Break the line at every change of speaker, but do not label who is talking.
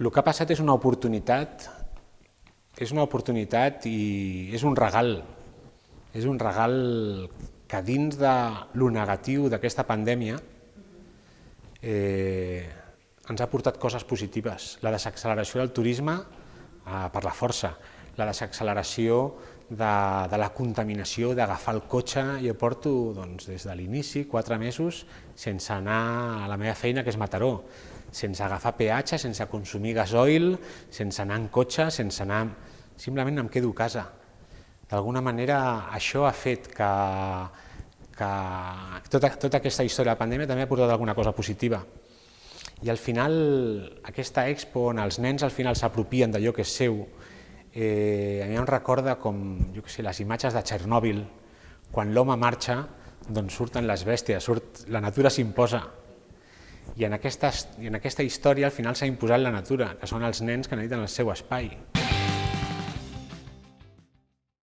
el que ha passat és una oportunitat, és una oportunitat i és un regal, és un regal que dins de lo negatiu d'aquesta pandèmia eh, ens ha portat coses positives. La desacceleració del turisme eh, per la força, la desacceleració de, de la contaminació, d'agafar el cotxe, jo porto doncs, des de l'inici, quatre mesos, sense anar a la meva feina, que és Mataró, sense agafar peatge, sense consumir gasoil, sense anar en cotxe, sense anar... Simplement em quedo a casa. D'alguna manera això ha fet que, que tota, tota aquesta història de la pandèmia també ha portat alguna cosa positiva. I al final, aquesta expo on els nens al final s'apropien d'allò que és seu, eh, a mi em recorda com jo que sé, les imatges de Txernòbil, quan l'home marxa, doncs surten les bèsties, surt, la natura s'imposa, i en, aquesta, I en aquesta història al final s'ha imposat la natura, que són els nens que necessiten el seu espai.